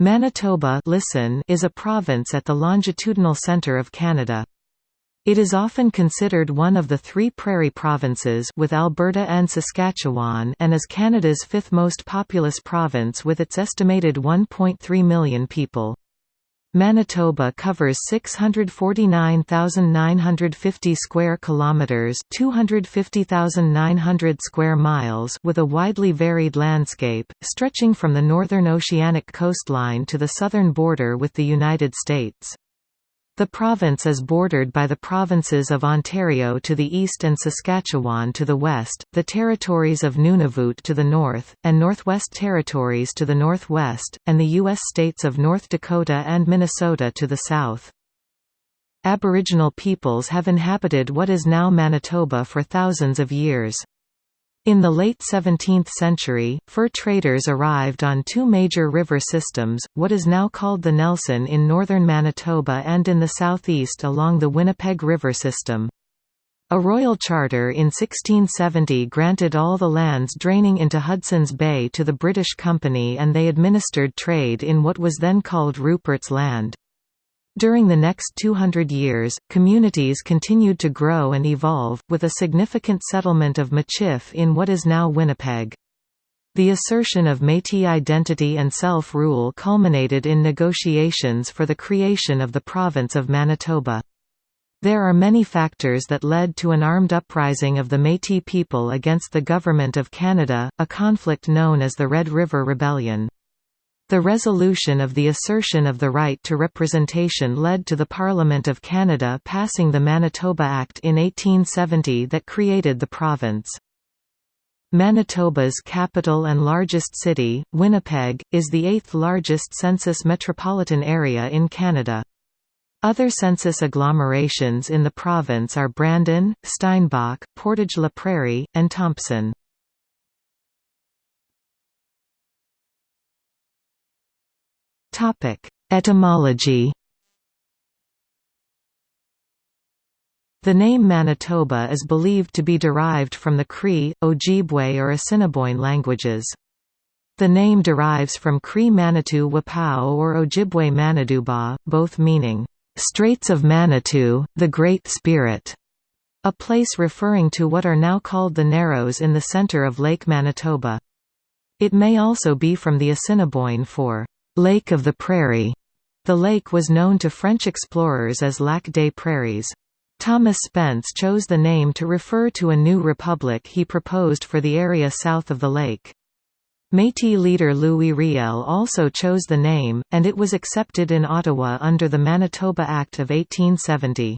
Manitoba listen is a province at the longitudinal centre of Canada. It is often considered one of the three prairie provinces with Alberta and Saskatchewan and is Canada's fifth most populous province with its estimated 1.3 million people. Manitoba covers 649,950 square kilometers, 250,900 square miles, with a widely varied landscape stretching from the northern oceanic coastline to the southern border with the United States. The province is bordered by the provinces of Ontario to the east and Saskatchewan to the west, the territories of Nunavut to the north, and Northwest Territories to the northwest, and the U.S. states of North Dakota and Minnesota to the south. Aboriginal peoples have inhabited what is now Manitoba for thousands of years. In the late 17th century, fur traders arrived on two major river systems, what is now called the Nelson in northern Manitoba and in the southeast along the Winnipeg River system. A royal charter in 1670 granted all the lands draining into Hudson's Bay to the British Company and they administered trade in what was then called Rupert's Land. During the next 200 years, communities continued to grow and evolve, with a significant settlement of Michif in what is now Winnipeg. The assertion of Métis identity and self-rule culminated in negotiations for the creation of the province of Manitoba. There are many factors that led to an armed uprising of the Métis people against the Government of Canada, a conflict known as the Red River Rebellion. The resolution of the assertion of the right to representation led to the Parliament of Canada passing the Manitoba Act in 1870 that created the province. Manitoba's capital and largest city, Winnipeg, is the eighth largest census metropolitan area in Canada. Other census agglomerations in the province are Brandon, Steinbach, Portage la Prairie, and Thompson. Etymology The name Manitoba is believed to be derived from the Cree, Ojibwe or Assiniboine languages. The name derives from Cree Manitou Wapau or Ojibwe Maniduba, both meaning, "...Straits of Manitou, the Great Spirit", a place referring to what are now called the Narrows in the center of Lake Manitoba. It may also be from the Assiniboine for Lake of the Prairie. The lake was known to French explorers as Lac des Prairies. Thomas Spence chose the name to refer to a new republic he proposed for the area south of the lake. Métis leader Louis Riel also chose the name, and it was accepted in Ottawa under the Manitoba Act of 1870.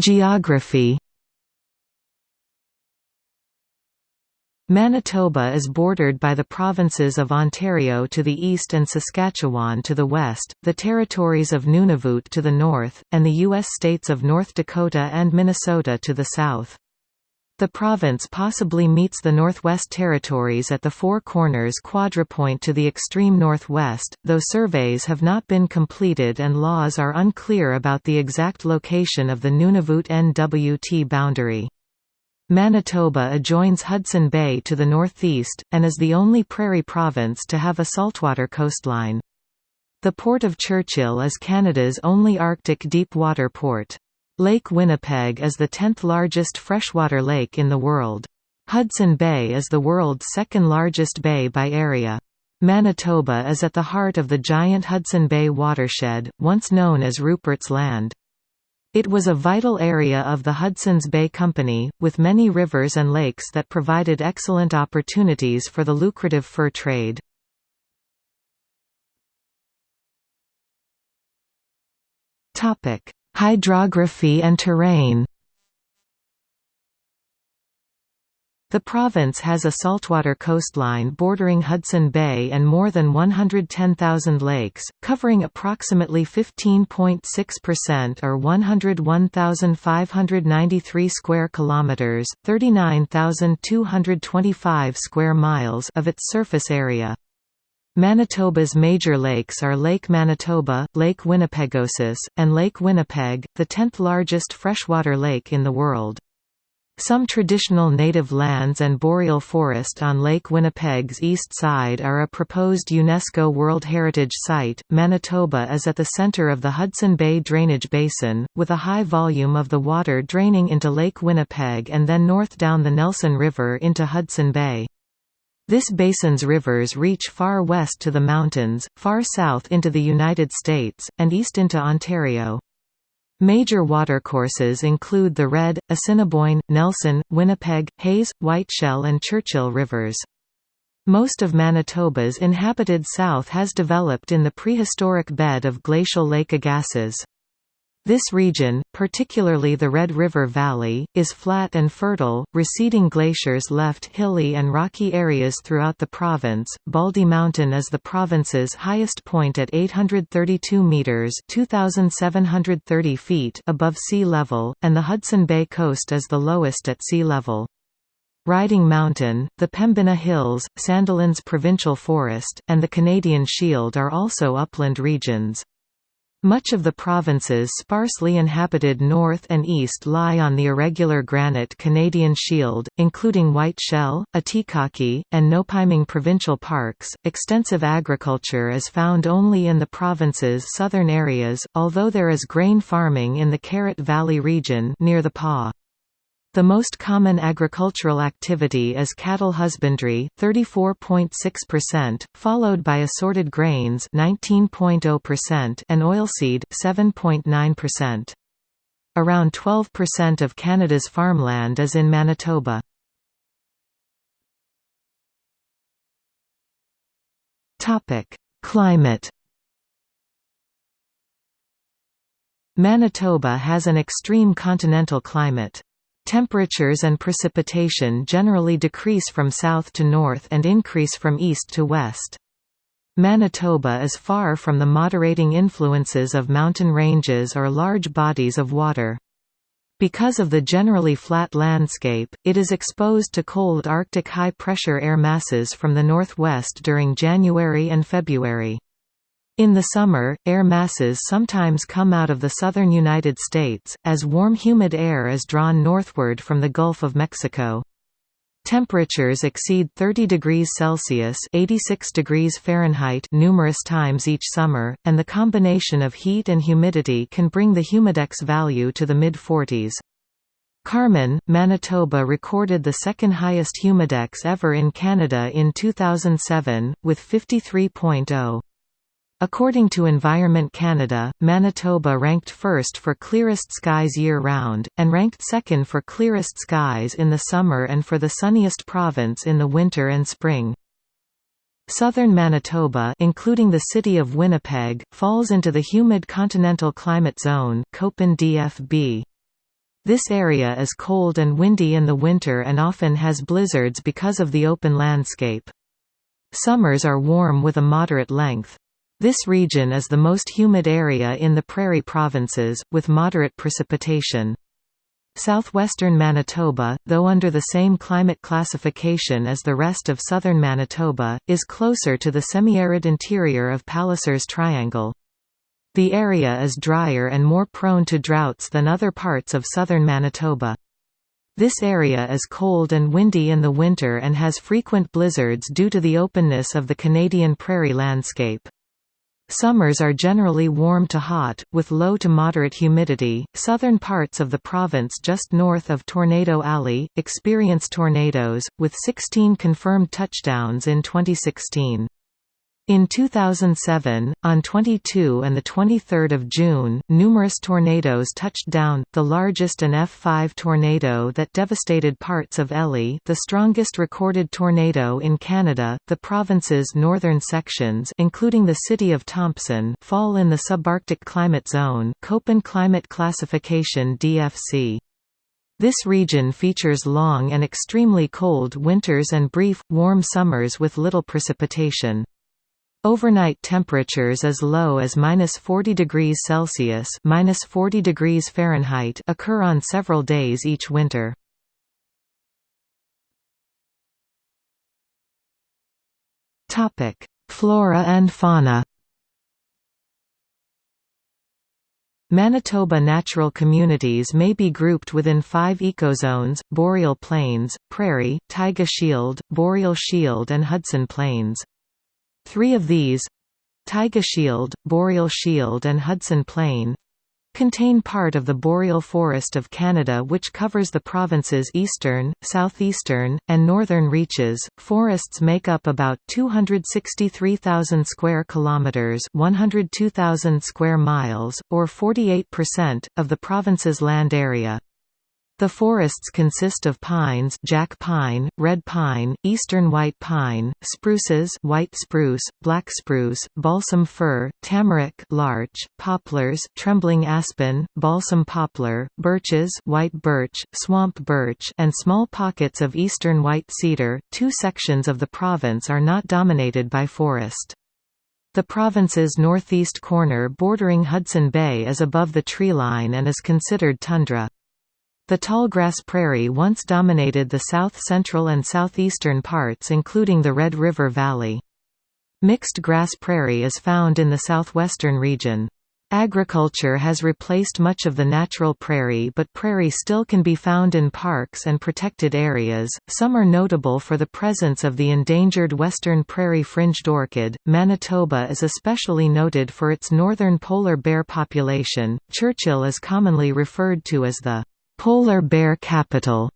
Geography Manitoba is bordered by the provinces of Ontario to the east and Saskatchewan to the west, the territories of Nunavut to the north, and the U.S. states of North Dakota and Minnesota to the south. The province possibly meets the Northwest Territories at the Four Corners quadrupoint to the extreme northwest, though surveys have not been completed and laws are unclear about the exact location of the Nunavut-NWT boundary. Manitoba adjoins Hudson Bay to the northeast, and is the only prairie province to have a saltwater coastline. The Port of Churchill is Canada's only Arctic deep-water port. Lake Winnipeg is the 10th largest freshwater lake in the world. Hudson Bay is the world's second largest bay by area. Manitoba is at the heart of the giant Hudson Bay watershed, once known as Rupert's Land. It was a vital area of the Hudson's Bay Company, with many rivers and lakes that provided excellent opportunities for the lucrative fur trade. Hydrography and terrain The province has a saltwater coastline bordering Hudson Bay and more than 110,000 lakes, covering approximately 15.6% or 101,593 square kilometers, 39,225 square miles of its surface area. Manitoba's major lakes are Lake Manitoba, Lake Winnipegosis, and Lake Winnipeg, the 10th largest freshwater lake in the world. Some traditional native lands and boreal forest on Lake Winnipeg's east side are a proposed UNESCO World Heritage Site. Manitoba is at the center of the Hudson Bay drainage basin, with a high volume of the water draining into Lake Winnipeg and then north down the Nelson River into Hudson Bay. This basin's rivers reach far west to the mountains, far south into the United States, and east into Ontario. Major watercourses include the Red, Assiniboine, Nelson, Winnipeg, Hayes, Whiteshell and Churchill rivers. Most of Manitoba's inhabited south has developed in the prehistoric bed of glacial Lake Agassiz. This region, particularly the Red River Valley, is flat and fertile. Receding glaciers left hilly and rocky areas throughout the province. Baldy Mountain is the province's highest point at 832 meters (2730 feet) above sea level, and the Hudson Bay coast is the lowest at sea level. Riding Mountain, the Pembina Hills, Sandilands Provincial Forest, and the Canadian Shield are also upland regions. Much of the province's sparsely inhabited north and east lie on the irregular granite Canadian Shield, including White Shell, Atikaki, and Nopiming provincial parks. Extensive agriculture is found only in the province's southern areas, although there is grain farming in the Carrot Valley region near the Pas. The most common agricultural activity is cattle husbandry 34.6%, followed by assorted grains 19.0% and oilseed 7.9%. Around 12% of Canada's farmland is in Manitoba. Topic: Climate Manitoba has an extreme continental climate. Temperatures and precipitation generally decrease from south to north and increase from east to west. Manitoba is far from the moderating influences of mountain ranges or large bodies of water. Because of the generally flat landscape, it is exposed to cold Arctic high-pressure air masses from the northwest during January and February. In the summer, air masses sometimes come out of the southern United States, as warm humid air is drawn northward from the Gulf of Mexico. Temperatures exceed 30 degrees Celsius (86 degrees Fahrenheit) numerous times each summer, and the combination of heat and humidity can bring the humidex value to the mid-40s. Carman, Manitoba recorded the second highest humidex ever in Canada in 2007, with 53.0. According to Environment Canada, Manitoba ranked first for clearest skies year-round, and ranked second for clearest skies in the summer and for the sunniest province in the winter and spring. Southern Manitoba including the city of Winnipeg, falls into the humid continental climate zone Köppen DFB. This area is cold and windy in the winter and often has blizzards because of the open landscape. Summers are warm with a moderate length. This region is the most humid area in the prairie provinces, with moderate precipitation. Southwestern Manitoba, though under the same climate classification as the rest of southern Manitoba, is closer to the semi-arid interior of Palliser's Triangle. The area is drier and more prone to droughts than other parts of southern Manitoba. This area is cold and windy in the winter and has frequent blizzards due to the openness of the Canadian prairie landscape. Summers are generally warm to hot, with low to moderate humidity. Southern parts of the province just north of Tornado Alley experience tornadoes, with 16 confirmed touchdowns in 2016. In 2007, on 22 and 23 June, numerous tornadoes touched down, the largest an F5 tornado that devastated parts of Elie the strongest recorded tornado in Canada. The province's northern sections including the city of Thompson fall in the subarctic climate zone Köppen Climate Classification DFC. This region features long and extremely cold winters and brief, warm summers with little precipitation. Overnight temperatures as low as minus 40 degrees Celsius minus 40 degrees Fahrenheit occur on several days each winter. Topic: Flora and fauna Manitoba natural communities may be grouped within five ecozones, boreal plains, prairie, taiga shield, boreal shield and Hudson plains. Three of these—taiga shield, boreal shield and Hudson plain, contain part of the boreal forest of Canada which covers the province's eastern, southeastern, and northern reaches. Forests make up about 263,000 square kilometers, 102,000 square miles, or 48% of the province's land area. The forests consist of pines jack pine, red pine, eastern white pine, spruces white spruce, black spruce, balsam fir, tamarack larch, poplars trembling aspen, balsam poplar, birches white birch, swamp birch and small pockets of eastern white cedar. Two sections of the province are not dominated by forest. The province's northeast corner bordering Hudson Bay is above the treeline and is considered tundra. The tallgrass prairie once dominated the south-central and southeastern parts including the Red River Valley. Mixed grass prairie is found in the southwestern region. Agriculture has replaced much of the natural prairie, but prairie still can be found in parks and protected areas. Some are notable for the presence of the endangered western prairie fringed orchid. Manitoba is especially noted for its northern polar bear population. Churchill is commonly referred to as the polar bear capital.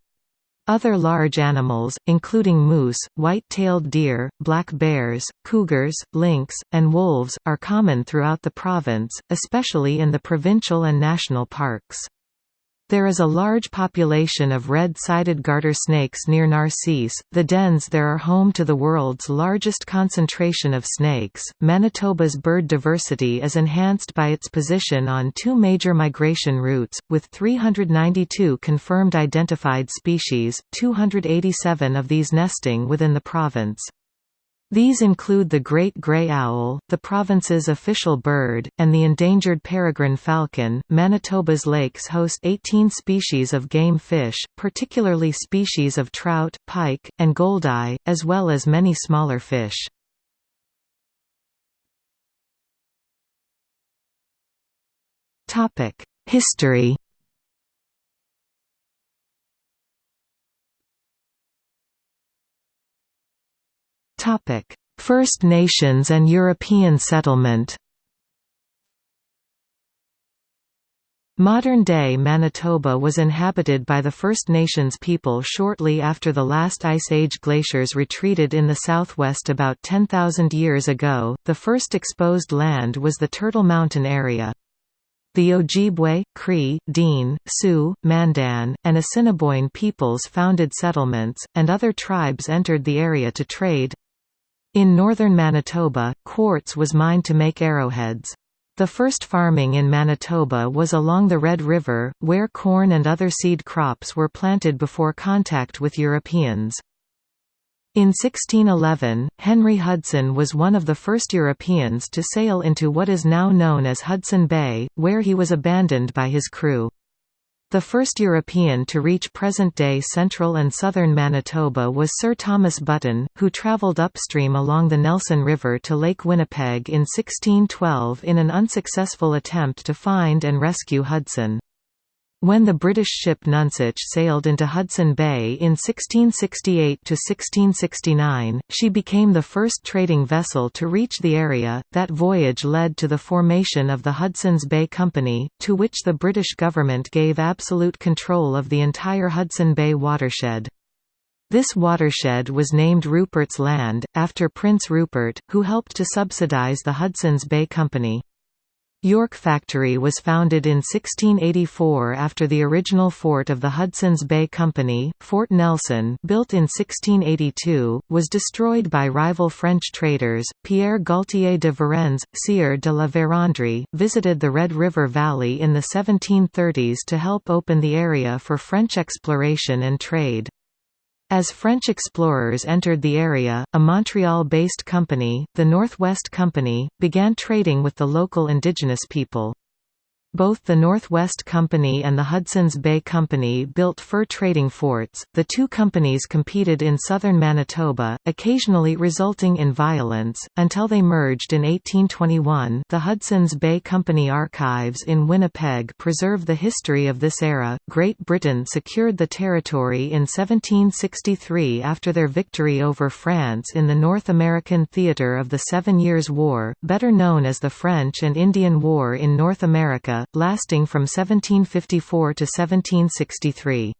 Other large animals, including moose, white-tailed deer, black bears, cougars, lynx, and wolves, are common throughout the province, especially in the provincial and national parks. There is a large population of red-sided garter snakes near Narcisse. The dens there are home to the world's largest concentration of snakes. Manitoba's bird diversity is enhanced by its position on two major migration routes, with 392 confirmed identified species, 287 of these nesting within the province. These include the great gray owl, the province's official bird, and the endangered peregrine falcon. Manitoba's lakes host 18 species of game fish, particularly species of trout, pike, and goldeye, as well as many smaller fish. Topic: History. First Nations and European settlement Modern-day Manitoba was inhabited by the First Nations people shortly after the last Ice Age glaciers retreated in the southwest about 10,000 years ago. The first exposed land was the Turtle Mountain area. The Ojibwe, Cree, Dene, Sioux, Mandan, and Assiniboine peoples founded settlements, and other tribes entered the area to trade, in northern Manitoba, quartz was mined to make arrowheads. The first farming in Manitoba was along the Red River, where corn and other seed crops were planted before contact with Europeans. In 1611, Henry Hudson was one of the first Europeans to sail into what is now known as Hudson Bay, where he was abandoned by his crew. The first European to reach present-day central and southern Manitoba was Sir Thomas Button, who travelled upstream along the Nelson River to Lake Winnipeg in 1612 in an unsuccessful attempt to find and rescue Hudson. When the British ship Nonsuch sailed into Hudson Bay in 1668–1669, she became the first trading vessel to reach the area. That voyage led to the formation of the Hudson's Bay Company, to which the British government gave absolute control of the entire Hudson Bay watershed. This watershed was named Rupert's Land, after Prince Rupert, who helped to subsidize the Hudson's Bay Company. York Factory was founded in 1684 after the original fort of the Hudson's Bay Company, Fort Nelson built in 1682, was destroyed by rival French traders. Pierre Gaultier de Varennes, Sieur de la Vérendrye, visited the Red River Valley in the 1730s to help open the area for French exploration and trade. As French explorers entered the area, a Montreal-based company, the Northwest Company, began trading with the local indigenous people. Both the Northwest Company and the Hudson's Bay Company built fur trading forts. The two companies competed in southern Manitoba, occasionally resulting in violence, until they merged in 1821. The Hudson's Bay Company archives in Winnipeg preserve the history of this era. Great Britain secured the territory in 1763 after their victory over France in the North American theatre of the Seven Years' War, better known as the French and Indian War in North America lasting from 1754 to 1763.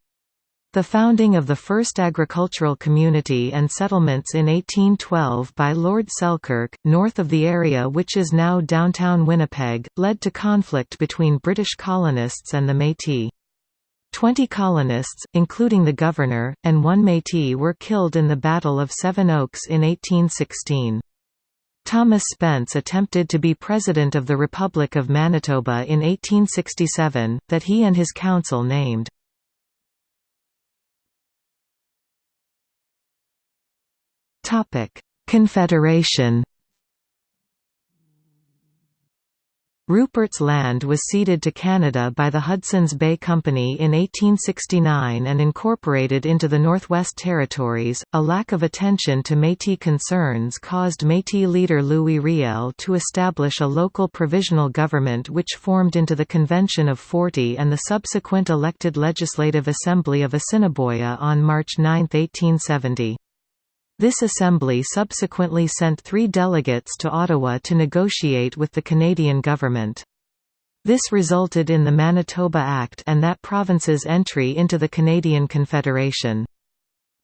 The founding of the first agricultural community and settlements in 1812 by Lord Selkirk, north of the area which is now downtown Winnipeg, led to conflict between British colonists and the Métis. Twenty colonists, including the governor, and one Métis were killed in the Battle of Seven Oaks in 1816. Thomas Spence attempted to be President of the Republic of Manitoba in 1867, that he and his council named. Confederation Rupert's Land was ceded to Canada by the Hudson's Bay Company in 1869 and incorporated into the Northwest Territories. A lack of attention to Métis concerns caused Métis leader Louis Riel to establish a local provisional government which formed into the Convention of Forty and the subsequent elected Legislative Assembly of Assiniboia on March 9, 1870. This assembly subsequently sent three delegates to Ottawa to negotiate with the Canadian government. This resulted in the Manitoba Act and that province's entry into the Canadian Confederation.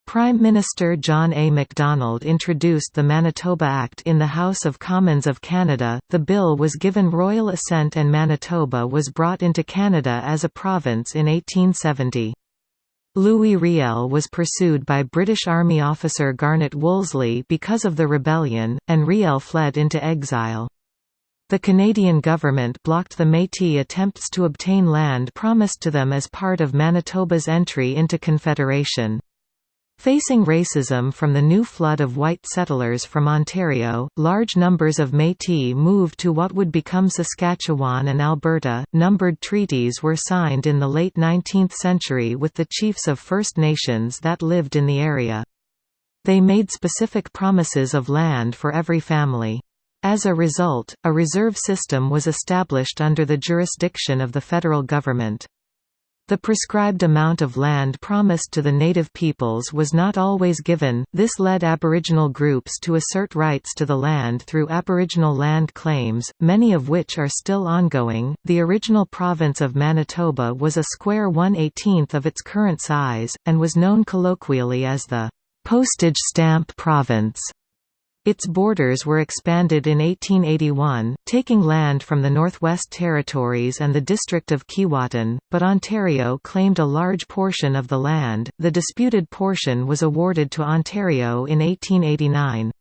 Prime Minister John A. Macdonald introduced the Manitoba Act in the House of Commons of Canada. The bill was given royal assent and Manitoba was brought into Canada as a province in 1870. Louis Riel was pursued by British Army officer Garnet Wolseley because of the rebellion, and Riel fled into exile. The Canadian government blocked the Métis attempts to obtain land promised to them as part of Manitoba's entry into Confederation. Facing racism from the new flood of white settlers from Ontario, large numbers of Métis moved to what would become Saskatchewan and Alberta. Numbered treaties were signed in the late 19th century with the chiefs of First Nations that lived in the area. They made specific promises of land for every family. As a result, a reserve system was established under the jurisdiction of the federal government. The prescribed amount of land promised to the native peoples was not always given, this led Aboriginal groups to assert rights to the land through Aboriginal land claims, many of which are still ongoing. The original province of Manitoba was a square 1/18th of its current size, and was known colloquially as the postage stamp province. Its borders were expanded in 1881, taking land from the Northwest Territories and the district of Keewatin, but Ontario claimed a large portion of the land. The disputed portion was awarded to Ontario in 1889.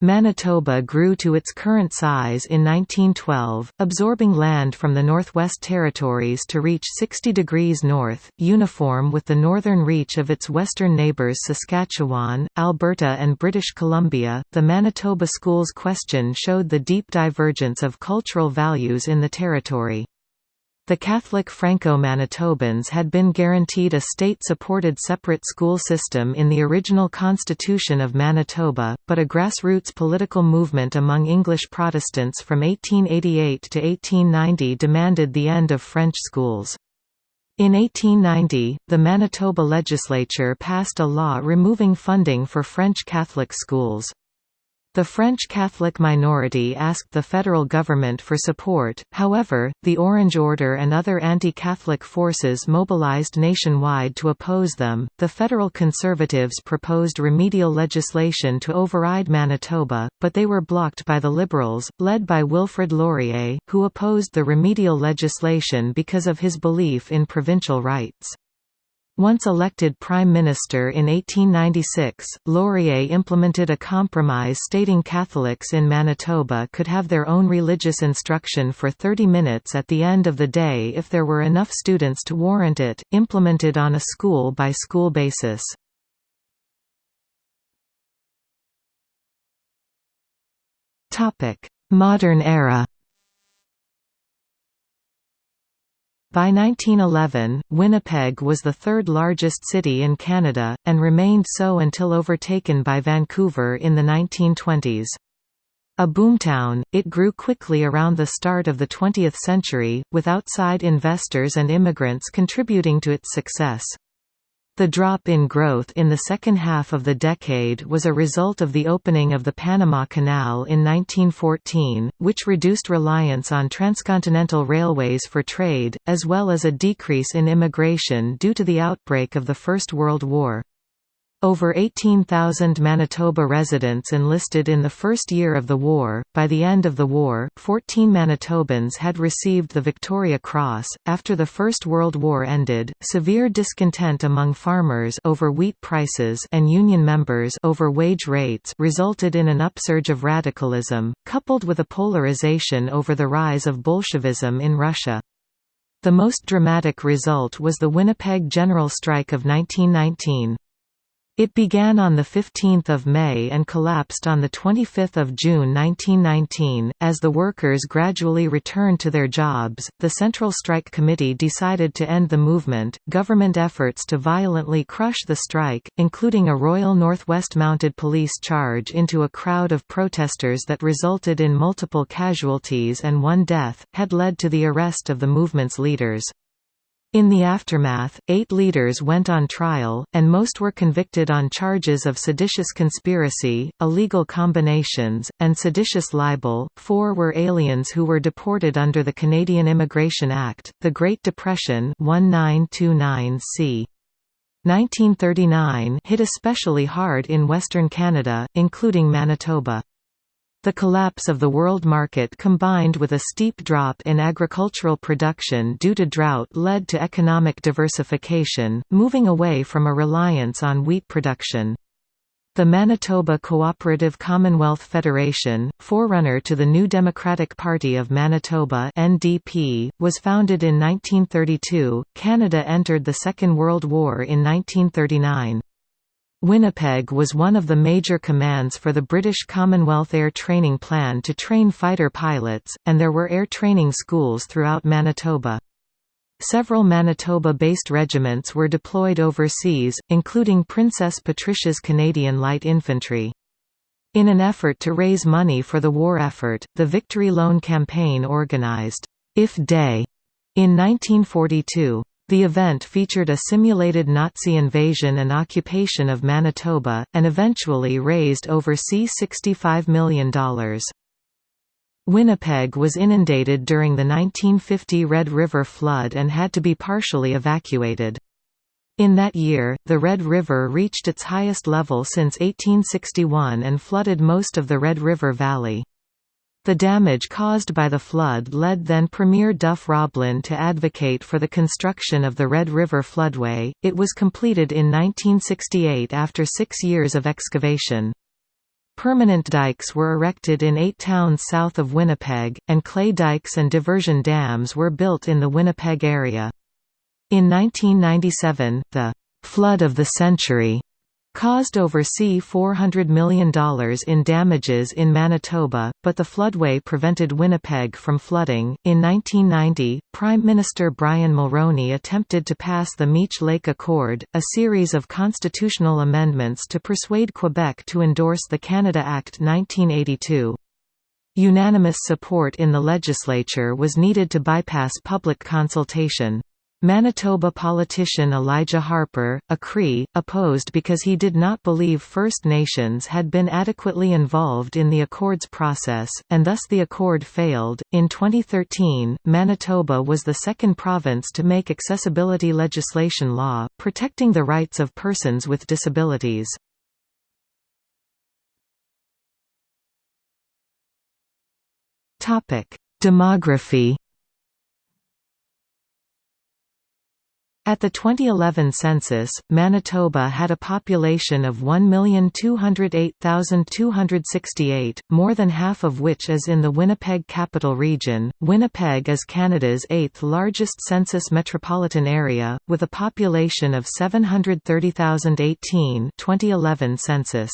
Manitoba grew to its current size in 1912, absorbing land from the Northwest Territories to reach 60 degrees north, uniform with the northern reach of its western neighbours Saskatchewan, Alberta, and British Columbia. The Manitoba schools question showed the deep divergence of cultural values in the territory. The Catholic Franco-Manitobans had been guaranteed a state-supported separate school system in the original Constitution of Manitoba, but a grassroots political movement among English Protestants from 1888 to 1890 demanded the end of French schools. In 1890, the Manitoba legislature passed a law removing funding for French Catholic schools. The French Catholic minority asked the federal government for support, however, the Orange Order and other anti Catholic forces mobilized nationwide to oppose them. The federal conservatives proposed remedial legislation to override Manitoba, but they were blocked by the Liberals, led by Wilfrid Laurier, who opposed the remedial legislation because of his belief in provincial rights. Once elected Prime Minister in 1896, Laurier implemented a compromise stating Catholics in Manitoba could have their own religious instruction for 30 minutes at the end of the day if there were enough students to warrant it, implemented on a school-by-school -school basis. Modern era By 1911, Winnipeg was the third largest city in Canada, and remained so until overtaken by Vancouver in the 1920s. A boomtown, it grew quickly around the start of the 20th century, with outside investors and immigrants contributing to its success. The drop in growth in the second half of the decade was a result of the opening of the Panama Canal in 1914, which reduced reliance on transcontinental railways for trade, as well as a decrease in immigration due to the outbreak of the First World War. Over 18,000 Manitoba residents enlisted in the first year of the war. By the end of the war, 14 Manitobans had received the Victoria Cross. After the First World War ended, severe discontent among farmers over wheat prices and union members over wage rates resulted in an upsurge of radicalism, coupled with a polarization over the rise of Bolshevism in Russia. The most dramatic result was the Winnipeg General Strike of 1919. It began on 15 May and collapsed on 25 June 1919. As the workers gradually returned to their jobs, the Central Strike Committee decided to end the movement. Government efforts to violently crush the strike, including a Royal Northwest Mounted Police charge into a crowd of protesters that resulted in multiple casualties and one death, had led to the arrest of the movement's leaders. In the aftermath, eight leaders went on trial, and most were convicted on charges of seditious conspiracy, illegal combinations, and seditious libel. Four were aliens who were deported under the Canadian Immigration Act, the Great Depression 1929 c. 1939 hit especially hard in Western Canada, including Manitoba. The collapse of the world market combined with a steep drop in agricultural production due to drought led to economic diversification, moving away from a reliance on wheat production. The Manitoba Cooperative Commonwealth Federation, forerunner to the New Democratic Party of Manitoba (NDP), was founded in 1932. Canada entered the Second World War in 1939. Winnipeg was one of the major commands for the British Commonwealth Air Training Plan to train fighter pilots, and there were air training schools throughout Manitoba. Several Manitoba-based regiments were deployed overseas, including Princess Patricia's Canadian Light Infantry. In an effort to raise money for the war effort, the Victory Loan Campaign organized, If Day, in 1942. The event featured a simulated Nazi invasion and occupation of Manitoba, and eventually raised over C$65 million. Winnipeg was inundated during the 1950 Red River flood and had to be partially evacuated. In that year, the Red River reached its highest level since 1861 and flooded most of the Red River Valley. The damage caused by the flood led then Premier Duff Roblin to advocate for the construction of the Red River floodway. It was completed in 1968 after six years of excavation. Permanent dikes were erected in eight towns south of Winnipeg, and clay dikes and diversion dams were built in the Winnipeg area. In 1997, the «flood of the century» caused over C$400 million in damages in Manitoba, but the floodway prevented Winnipeg from flooding. In 1990, Prime Minister Brian Mulroney attempted to pass the Meech Lake Accord, a series of constitutional amendments to persuade Quebec to endorse the Canada Act 1982. Unanimous support in the legislature was needed to bypass public consultation. Manitoba politician Elijah Harper, a Cree, opposed because he did not believe First Nations had been adequately involved in the Accords process, and thus the Accord failed. In 2013, Manitoba was the second province to make accessibility legislation law, protecting the rights of persons with disabilities. Demography At the 2011 census, Manitoba had a population of 1,208,268, more than half of which is in the Winnipeg Capital Region. Winnipeg is Canada's eighth largest census metropolitan area, with a population of 730,018 2011 census.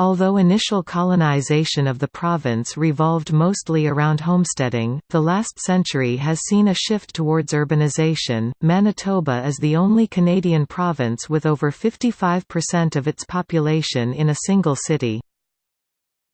Although initial colonization of the province revolved mostly around homesteading, the last century has seen a shift towards urbanization. Manitoba is the only Canadian province with over 55% of its population in a single city.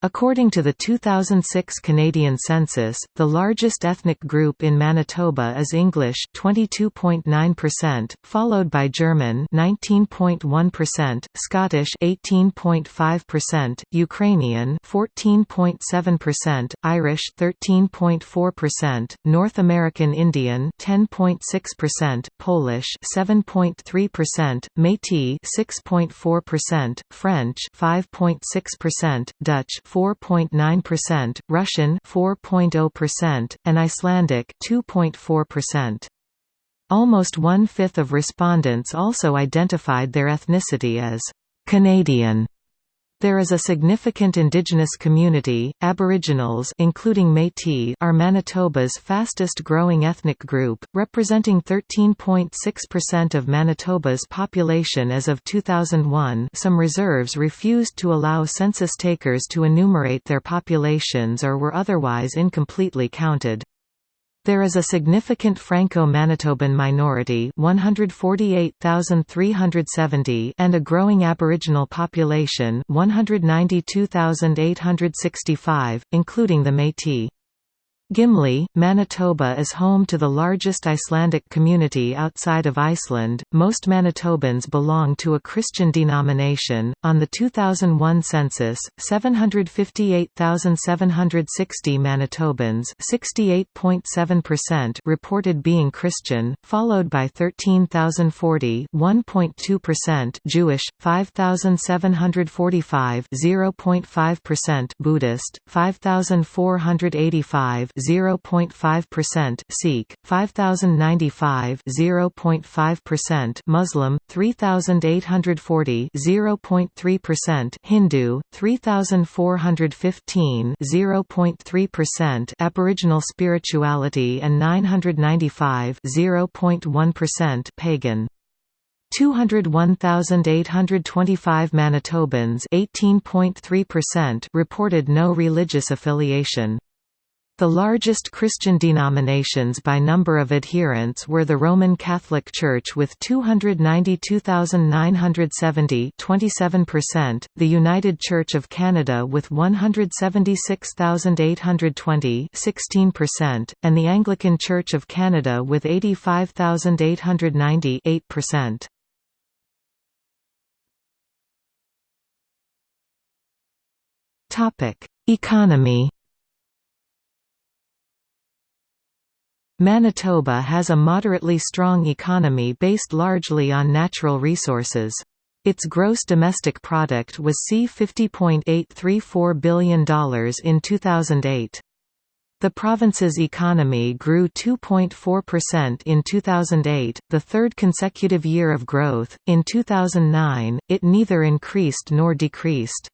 According to the 2006 Canadian census, the largest ethnic group in Manitoba is English 22.9%, followed by German 19.1%, Scottish 18.5%, Ukrainian 14.7%, Irish 13.4%, North American Indian 10.6%, Polish 7.3%, Métis 6.4%, French 5.6%, Dutch 4.9%, Russian 4.0%, and Icelandic 2.4%. Almost one-fifth of respondents also identified their ethnicity as Canadian. There is a significant indigenous community. Aboriginals including Métis are Manitoba's fastest growing ethnic group, representing 13.6% of Manitoba's population as of 2001. Some reserves refused to allow census takers to enumerate their populations or were otherwise incompletely counted. There is a significant Franco-Manitoban minority 148,370 and a growing Aboriginal population 192,865, including the Métis. Gimli, Manitoba is home to the largest Icelandic community outside of Iceland. Most Manitobans belong to a Christian denomination. On the 2001 census, 758,760 Manitobans, 68.7%, reported being Christian, followed by 13,040, 1.2% Jewish, 5,745, 0.5% Buddhist, 5,485 0.5%, Sikh 5095 0.5%, Muslim 3840 0.3%, Hindu 3415 0.3%, Aboriginal spirituality and 995 0.1% pagan 201,825 Manitobans 18.3% reported no religious affiliation. The largest Christian denominations by number of adherents were the Roman Catholic Church with 292,970 27%, the United Church of Canada with 176,820 16%, and the Anglican Church of Canada with 85,890 8%. Economy Manitoba has a moderately strong economy based largely on natural resources. Its gross domestic product was C $50.834 billion in 2008. The province's economy grew 2.4% in 2008, the third consecutive year of growth. In 2009, it neither increased nor decreased.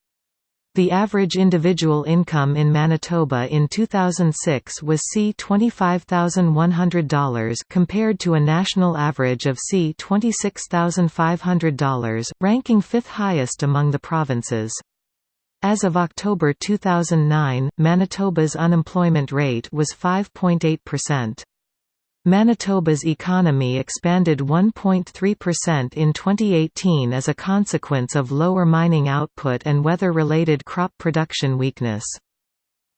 The average individual income in Manitoba in 2006 was C $25,100 compared to a national average of C $26,500, ranking fifth highest among the provinces. As of October 2009, Manitoba's unemployment rate was 5.8%. Manitoba's economy expanded 1.3% in 2018 as a consequence of lower mining output and weather-related crop production weakness.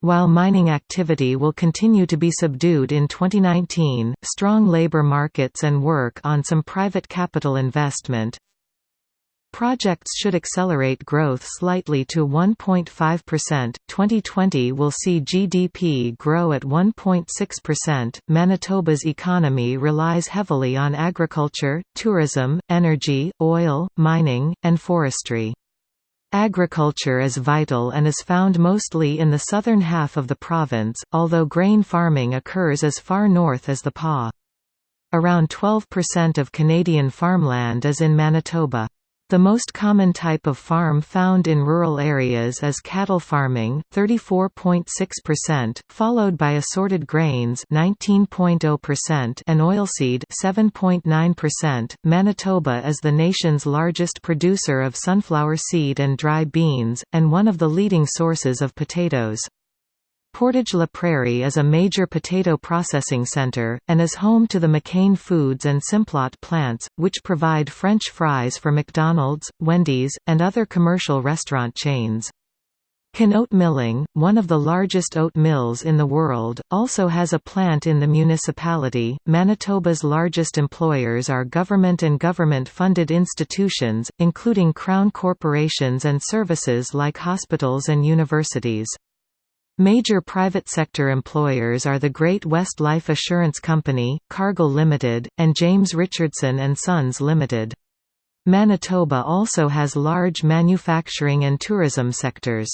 While mining activity will continue to be subdued in 2019, strong labor markets and work on some private capital investment, Projects should accelerate growth slightly to 1.5%. 2020 will see GDP grow at 1.6%. Manitoba's economy relies heavily on agriculture, tourism, energy, oil, mining, and forestry. Agriculture is vital and is found mostly in the southern half of the province, although grain farming occurs as far north as the Pas. Around 12% of Canadian farmland is in Manitoba. The most common type of farm found in rural areas is cattle farming 34.6%, followed by assorted grains 19.0% and oilseed 7.9%. Manitoba is the nation's largest producer of sunflower seed and dry beans, and one of the leading sources of potatoes. Portage-la Prairie is a major potato processing center, and is home to the McCain Foods and Simplot plants, which provide French fries for McDonald's, Wendy's, and other commercial restaurant chains. Can Oat Milling, one of the largest oat mills in the world, also has a plant in the municipality. Manitoba's largest employers are government and government funded institutions, including Crown corporations and services like hospitals and universities. Major private sector employers are the Great West Life Assurance Company, Cargill Limited, and James Richardson and Sons Limited. Manitoba also has large manufacturing and tourism sectors.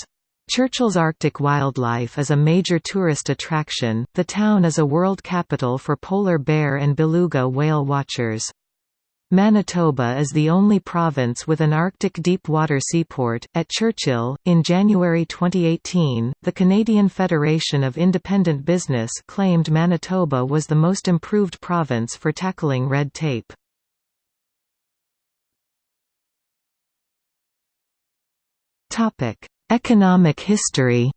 Churchill's Arctic Wildlife is a major tourist attraction. The town is a world capital for polar bear and beluga whale watchers. Manitoba is the only province with an Arctic deep-water seaport. At Churchill, in January 2018, the Canadian Federation of Independent Business claimed Manitoba was the most improved province for tackling red tape. Topic: Economic history.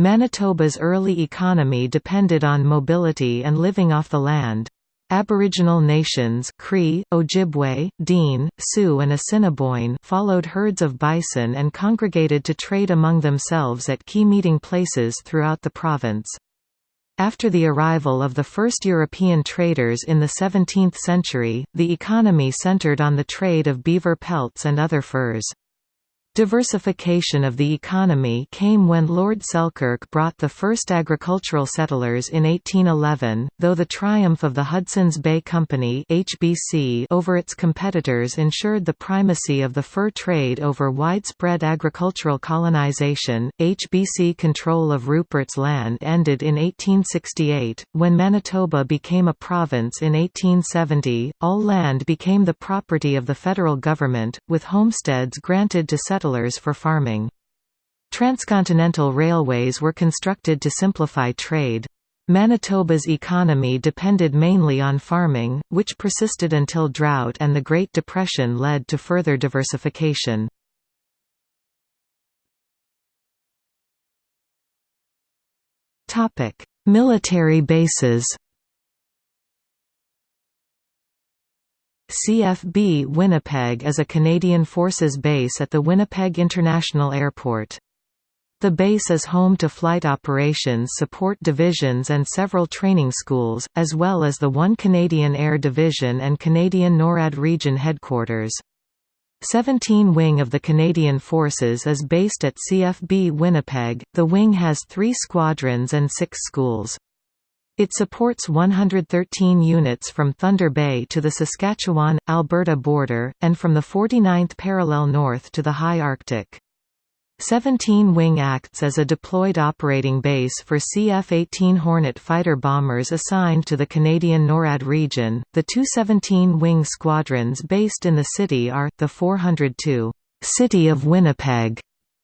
Manitoba's early economy depended on mobility and living off the land. Aboriginal nations Cree, Ojibwe, Dene, Sioux and Assiniboine followed herds of bison and congregated to trade among themselves at key meeting places throughout the province. After the arrival of the first European traders in the 17th century, the economy centered on the trade of beaver pelts and other furs. Diversification of the economy came when Lord Selkirk brought the first agricultural settlers in 1811, though the triumph of the Hudson's Bay Company HBC over its competitors ensured the primacy of the fur trade over widespread agricultural colonization. HBC control of Rupert's Land ended in 1868. When Manitoba became a province in 1870, all land became the property of the federal government, with homesteads granted to settlers settlers for farming. Transcontinental railways were constructed to simplify trade. Manitoba's economy depended mainly on farming, which persisted until drought and the Great Depression led to further diversification. Military bases CFB Winnipeg is a Canadian Forces base at the Winnipeg International Airport. The base is home to Flight Operations Support Divisions and several training schools, as well as the 1 Canadian Air Division and Canadian NORAD Region Headquarters. 17 Wing of the Canadian Forces is based at CFB Winnipeg. The wing has three squadrons and six schools. It supports 113 units from Thunder Bay to the Saskatchewan-Alberta border, and from the 49th parallel north to the high Arctic. 17 Wing acts as a deployed operating base for CF-18 Hornet fighter bombers assigned to the Canadian NORAD region. The two 17 Wing squadrons based in the city are, the 402 City of Winnipeg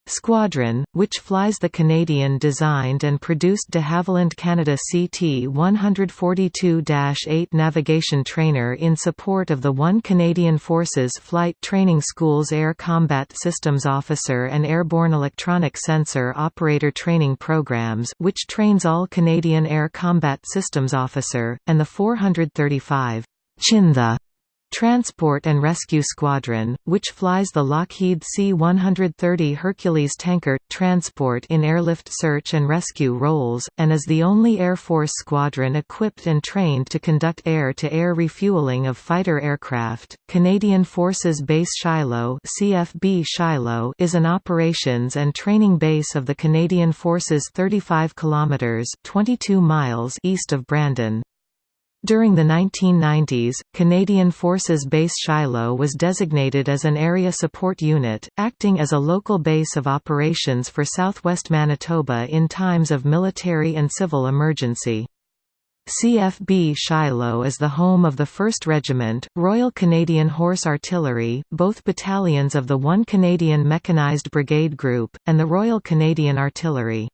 Squadron, which flies the Canadian-designed and produced de Havilland Canada CT-142-8 navigation trainer in support of the 1 Canadian Forces Flight Training School's Air Combat Systems Officer and Airborne Electronic Sensor Operator Training Programs which trains all Canadian Air Combat Systems Officer, and the 435 Chinthe Transport and Rescue Squadron, which flies the Lockheed C-130 Hercules tanker, transport in airlift search and rescue roles, and is the only Air Force squadron equipped and trained to conduct air-to-air -air refueling of fighter aircraft. Canadian Forces Base Shilo CFB Shilo is an operations and training base of the Canadian Forces 35 kilometers 22 miles east of Brandon. During the 1990s, Canadian Forces Base Shilo was designated as an Area Support Unit, acting as a local base of operations for southwest Manitoba in times of military and civil emergency. CFB Shilo is the home of the 1st Regiment, Royal Canadian Horse Artillery, both battalions of the 1 Canadian Mechanized Brigade Group, and the Royal Canadian Artillery.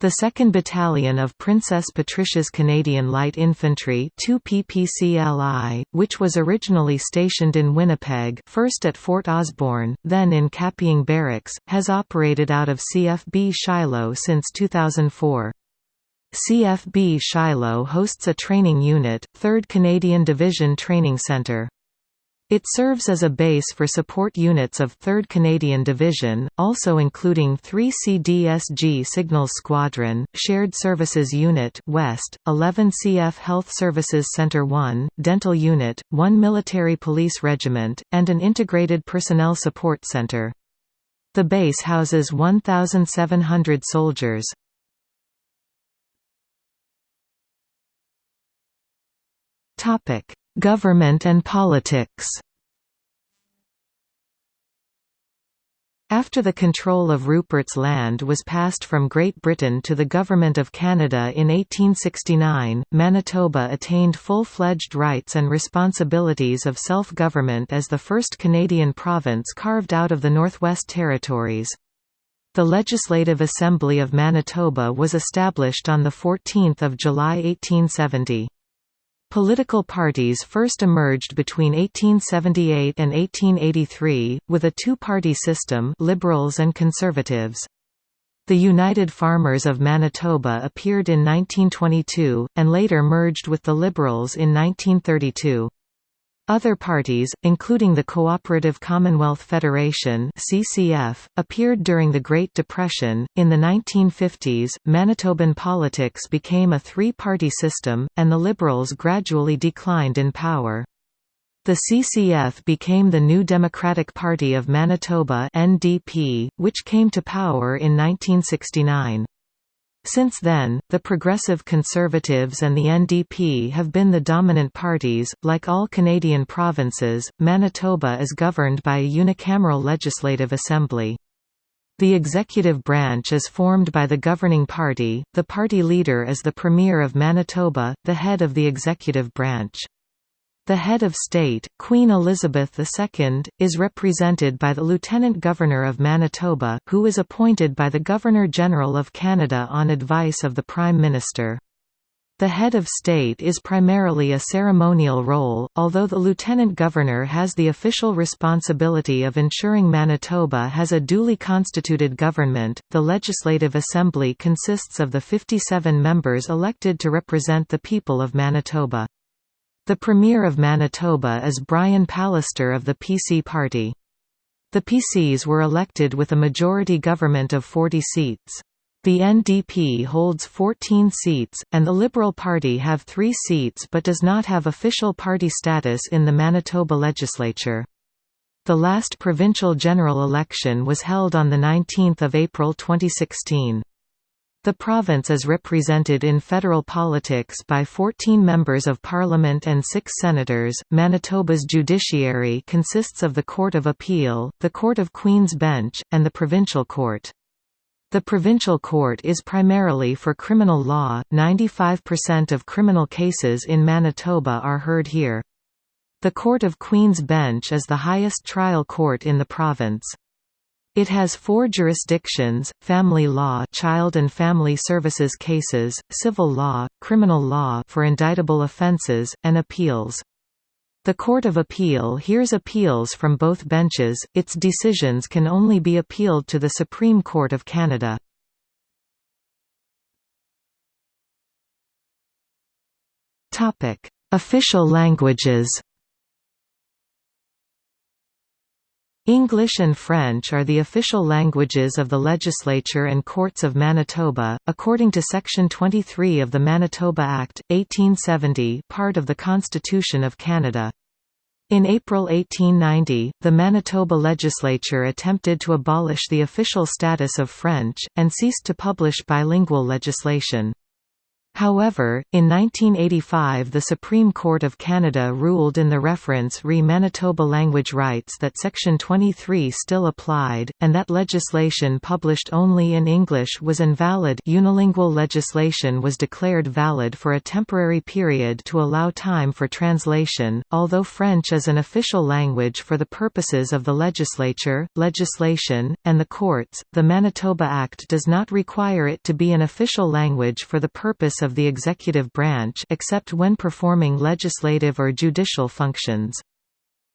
The 2nd Battalion of Princess Patricia's Canadian Light Infantry 2 PPCLI, which was originally stationed in Winnipeg first at Fort Osborne, then in Kapyong Barracks, has operated out of CFB Shilo since 2004. CFB Shilo hosts a training unit, 3rd Canadian Division Training Centre. It serves as a base for support units of 3rd Canadian Division, also including 3 CDSG Signals Squadron, Shared Services Unit West, 11 CF Health Services Center 1, Dental Unit, 1 Military Police Regiment, and an Integrated Personnel Support Center. The base houses 1,700 soldiers. Topic: Government and politics. After the control of Rupert's Land was passed from Great Britain to the Government of Canada in 1869, Manitoba attained full-fledged rights and responsibilities of self-government as the first Canadian province carved out of the Northwest Territories. The Legislative Assembly of Manitoba was established on 14 July 1870. Political parties first emerged between 1878 and 1883, with a two-party system Liberals and Conservatives. The United Farmers of Manitoba appeared in 1922, and later merged with the Liberals in 1932. Other parties, including the Cooperative Commonwealth Federation (CCF), appeared during the Great Depression. In the 1950s, Manitoban politics became a three-party system, and the Liberals gradually declined in power. The CCF became the New Democratic Party of Manitoba (NDP), which came to power in 1969. Since then, the Progressive Conservatives and the NDP have been the dominant parties. Like all Canadian provinces, Manitoba is governed by a unicameral legislative assembly. The executive branch is formed by the governing party, the party leader is the Premier of Manitoba, the head of the executive branch. The head of state, Queen Elizabeth II, is represented by the Lieutenant Governor of Manitoba, who is appointed by the Governor-General of Canada on advice of the Prime Minister. The head of state is primarily a ceremonial role, although the lieutenant governor has the official responsibility of ensuring Manitoba has a duly constituted government. The Legislative Assembly consists of the 57 members elected to represent the people of Manitoba. The Premier of Manitoba is Brian Pallister of the PC Party. The PCs were elected with a majority government of 40 seats. The NDP holds 14 seats, and the Liberal Party have three seats but does not have official party status in the Manitoba legislature. The last provincial general election was held on 19 April 2016. The province is represented in federal politics by 14 members of parliament and 6 senators. Manitoba's judiciary consists of the Court of Appeal, the Court of Queen's Bench, and the Provincial Court. The Provincial Court is primarily for criminal law, 95% of criminal cases in Manitoba are heard here. The Court of Queen's Bench is the highest trial court in the province. It has four jurisdictions, family law child and family services cases, civil law, criminal law for indictable offences, and appeals. The Court of Appeal hears appeals from both benches, its decisions can only be appealed to the Supreme Court of Canada. Official languages English and French are the official languages of the legislature and courts of Manitoba, according to Section 23 of the Manitoba Act, 1870 part of the Constitution of Canada. In April 1890, the Manitoba legislature attempted to abolish the official status of French, and ceased to publish bilingual legislation. However, in 1985 the Supreme Court of Canada ruled in the reference re Manitoba language rights that Section 23 still applied, and that legislation published only in English was invalid. Unilingual legislation was declared valid for a temporary period to allow time for translation, although French is an official language for the purposes of the legislature, legislation, and the courts, the Manitoba Act does not require it to be an official language for the purpose of of the executive branch except when performing legislative or judicial functions.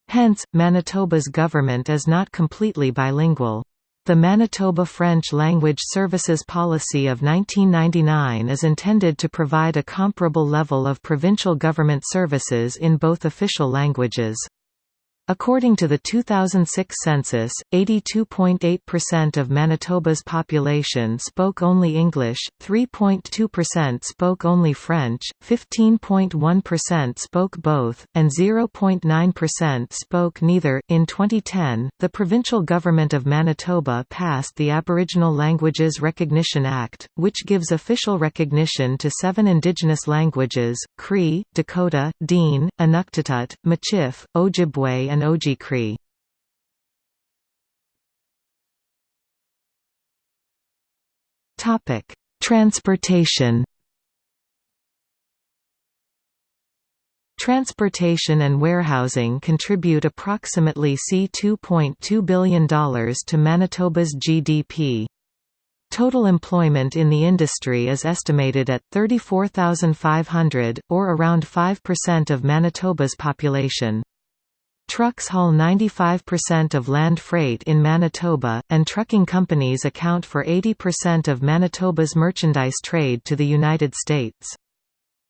Hence, Manitoba's government is not completely bilingual. The Manitoba French Language Services Policy of 1999 is intended to provide a comparable level of provincial government services in both official languages. According to the 2006 census, 82.8% of Manitoba's population spoke only English, 3.2% spoke only French, 15.1% spoke both, and 0.9% spoke neither. In 2010, the provincial government of Manitoba passed the Aboriginal Languages Recognition Act, which gives official recognition to seven Indigenous languages Cree, Dakota, Dene, Inuktitut, Michif, Ojibwe, and Oji-Cree. Topic: Transportation. Transportation and warehousing contribute approximately C$2.2 billion to Manitoba's GDP. Total employment in the industry is estimated at 34,500, or around 5% of Manitoba's population. Trucks haul 95% of land freight in Manitoba, and trucking companies account for 80% of Manitoba's merchandise trade to the United States.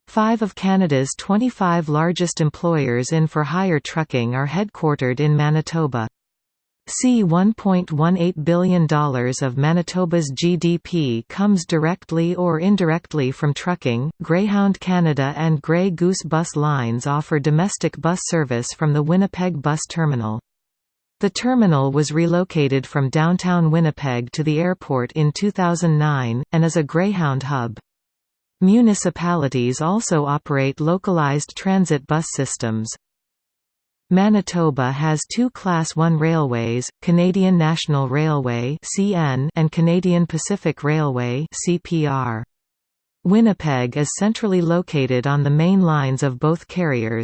Five of Canada's 25 largest employers in for-hire trucking are headquartered in Manitoba. C $1.18 billion of Manitoba's GDP comes directly or indirectly from trucking. Greyhound Canada and Grey Goose bus lines offer domestic bus service from the Winnipeg Bus Terminal. The terminal was relocated from downtown Winnipeg to the airport in 2009, and is a Greyhound hub. Municipalities also operate localized transit bus systems. Manitoba has two Class 1 railways, Canadian National Railway and Canadian Pacific Railway Winnipeg is centrally located on the main lines of both carriers,